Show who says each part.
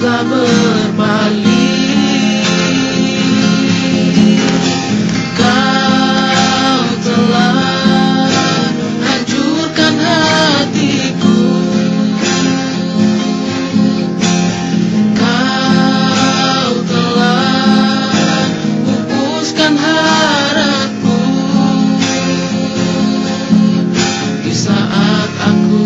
Speaker 1: tak berpaling Kau telah hancurkan hatiku. Kau telah pupuskan harapku. Di saat aku